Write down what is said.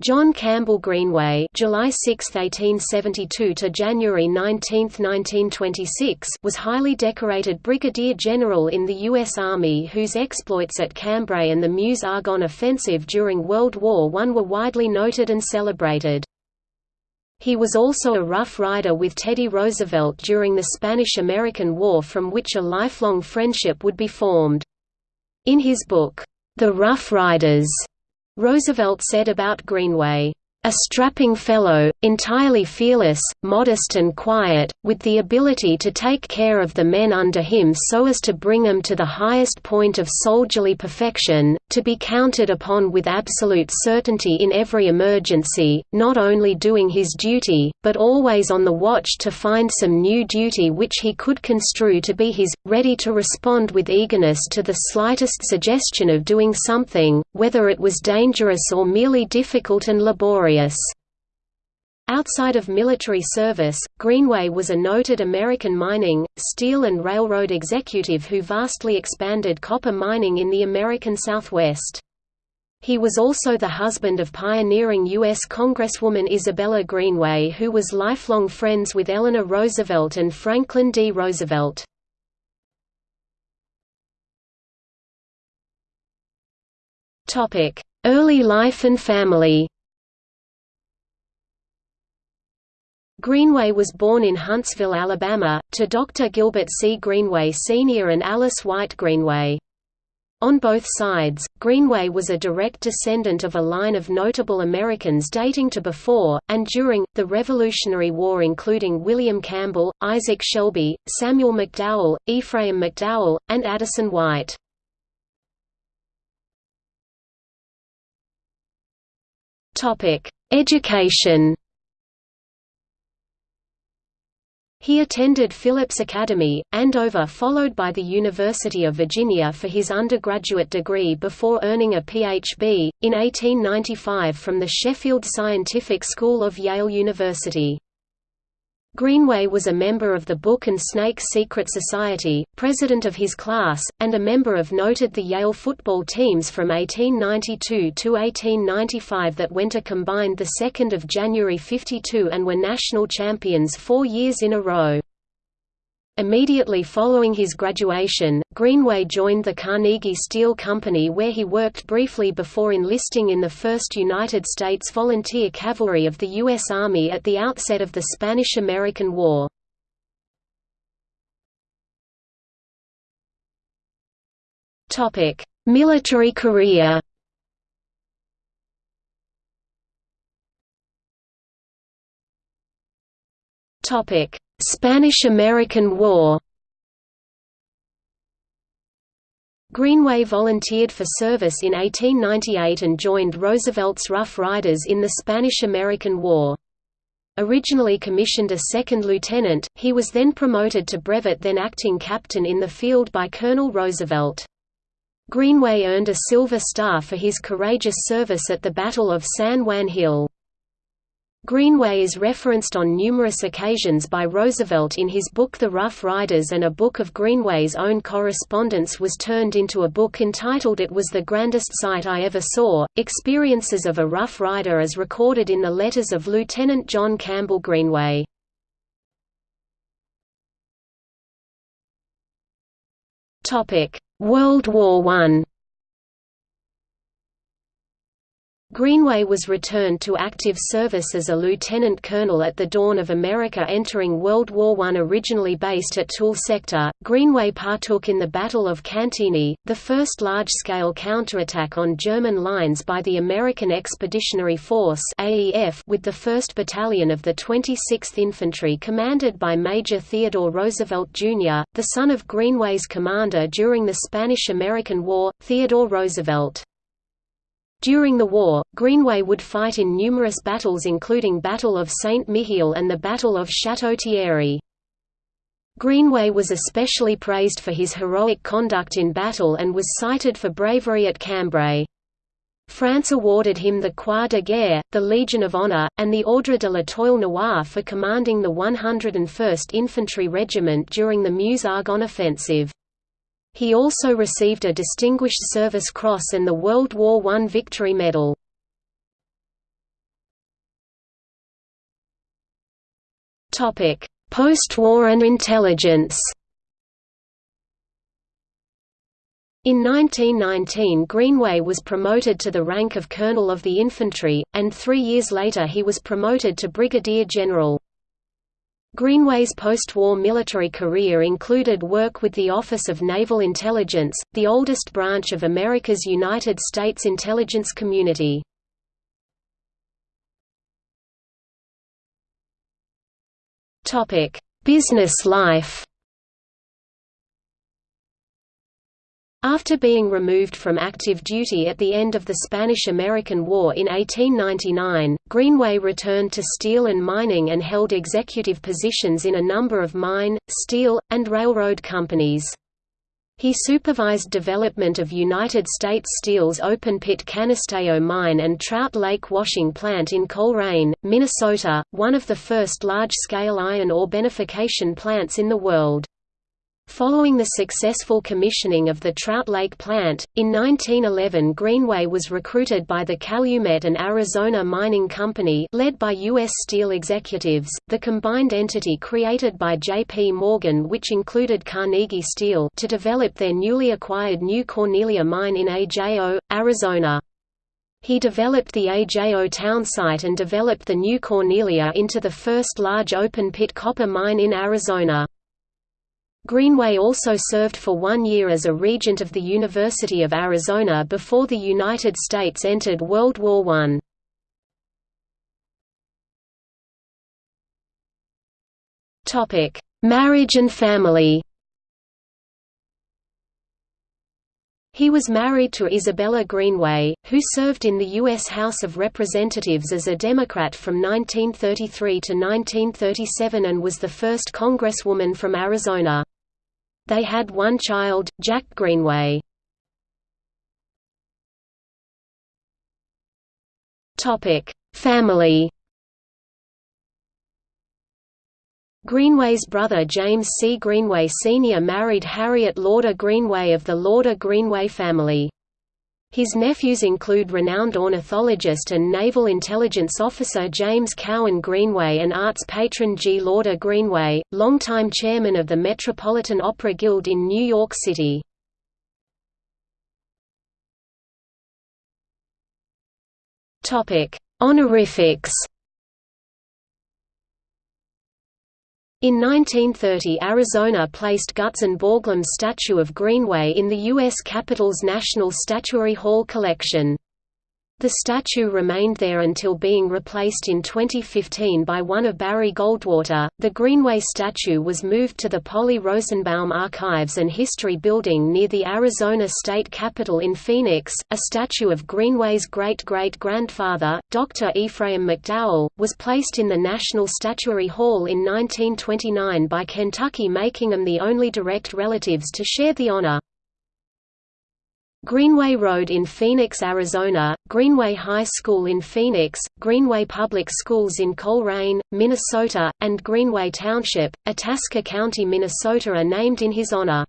John Campbell Greenway July 6, 1872 to January 19, 1926 was highly decorated brigadier general in the U.S. Army whose exploits at Cambrai and the Meuse-Argonne offensive during World War I were widely noted and celebrated. He was also a Rough Rider with Teddy Roosevelt during the Spanish–American War from which a lifelong friendship would be formed. In his book, The Rough Riders, Roosevelt said about Greenway, a strapping fellow, entirely fearless, modest and quiet, with the ability to take care of the men under him so as to bring them to the highest point of soldierly perfection, to be counted upon with absolute certainty in every emergency, not only doing his duty, but always on the watch to find some new duty which he could construe to be his, ready to respond with eagerness to the slightest suggestion of doing something, whether it was dangerous or merely difficult and laborious. Outside of military service, Greenway was a noted American mining, steel and railroad executive who vastly expanded copper mining in the American Southwest. He was also the husband of pioneering U.S. Congresswoman Isabella Greenway who was lifelong friends with Eleanor Roosevelt and Franklin D. Roosevelt. Early life and family Greenway was born in Huntsville, Alabama, to Dr. Gilbert C. Greenway Sr. and Alice White Greenway. On both sides, Greenway was a direct descendant of a line of notable Americans dating to before, and during, the Revolutionary War including William Campbell, Isaac Shelby, Samuel McDowell, Ephraim McDowell, and Addison White. Education He attended Phillips Academy, Andover followed by the University of Virginia for his undergraduate degree before earning a Ph.B., in 1895 from the Sheffield Scientific School of Yale University. Greenway was a member of the Book and Snake Secret Society, president of his class, and a member of noted the Yale football teams from 1892 to 1895 that went a combined 2 January 52 and were national champions four years in a row. Immediately following his graduation, Greenway joined the Carnegie Steel Company where he worked briefly before enlisting in the 1st United States Volunteer Cavalry of the U.S. Army at the outset of the Spanish–American War. Military career Spanish–American War Greenway volunteered for service in 1898 and joined Roosevelt's Rough Riders in the Spanish–American War. Originally commissioned a second lieutenant, he was then promoted to brevet then acting captain in the field by Colonel Roosevelt. Greenway earned a Silver Star for his courageous service at the Battle of San Juan Hill. Greenway is referenced on numerous occasions by Roosevelt in his book The Rough Riders and a book of Greenway's own correspondence was turned into a book entitled It Was the Grandest Sight I Ever Saw, Experiences of a Rough Rider as recorded in the letters of Lieutenant John Campbell Greenway. World War I Greenway was returned to active service as a lieutenant colonel at the dawn of America entering World War I. Originally based at Toul sector, Greenway partook in the Battle of Cantigny, the first large-scale counterattack on German lines by the American Expeditionary Force AEF with the 1st Battalion of the 26th Infantry commanded by Major Theodore Roosevelt, Jr., the son of Greenway's commander during the Spanish–American War, Theodore Roosevelt. During the war, Greenway would fight in numerous battles including Battle of Saint-Mihiel and the Battle of Château-Thierry. Greenway was especially praised for his heroic conduct in battle and was cited for bravery at Cambrai. France awarded him the Croix de Guerre, the Legion of Honor, and the Ordre de l'Étoile Noire for commanding the 101st Infantry Regiment during the Meuse-Argonne offensive. He also received a Distinguished Service Cross and the World War I Victory Medal. Post-war and intelligence In 1919 Greenway was promoted to the rank of Colonel of the Infantry, and three years later he was promoted to Brigadier General. Greenway's post-war military career included work with the Office of Naval Intelligence, the oldest branch of America's United States intelligence community. Business life After being removed from active duty at the end of the Spanish–American War in 1899, Greenway returned to steel and mining and held executive positions in a number of mine, steel, and railroad companies. He supervised development of United States Steel's open-pit Canisteo mine and Trout Lake washing plant in Coleraine, Minnesota, one of the first large-scale iron ore beneficiation plants in the world. Following the successful commissioning of the Trout Lake plant, in 1911 Greenway was recruited by the Calumet and Arizona Mining Company led by U.S. Steel executives, the combined entity created by J.P. Morgan which included Carnegie Steel to develop their newly acquired New Cornelia mine in AJO, Arizona. He developed the AJO townsite and developed the New Cornelia into the first large open-pit copper mine in Arizona. Greenway also served for one year as a regent of the University of Arizona before the United States entered World War I. Marriage and family He was married to Isabella Greenway, who served in the U.S. House of Representatives as a Democrat from 1933 to 1937 and was the first Congresswoman from Arizona. They had one child, Jack Greenway. Family Greenway's brother James C. Greenway Sr. married Harriet Lauder Greenway of the Lauder Greenway family. His nephews include renowned ornithologist and naval intelligence officer James Cowan Greenway and arts patron G. Lauder Greenway, longtime chairman of the Metropolitan Opera Guild in New York City. Honorifics In 1930 Arizona placed Gutzon Borglum's statue of Greenway in the U.S. Capitol's National Statuary Hall collection. The statue remained there until being replaced in 2015 by one of Barry Goldwater. The Greenway statue was moved to the Polly Rosenbaum Archives and History Building near the Arizona State Capitol in Phoenix. A statue of Greenway's great great grandfather, Dr. Ephraim McDowell, was placed in the National Statuary Hall in 1929 by Kentucky, making them the only direct relatives to share the honor. Greenway Road in Phoenix, Arizona, Greenway High School in Phoenix, Greenway Public Schools in Coleraine, Minnesota, and Greenway Township, Itasca County, Minnesota are named in his honor.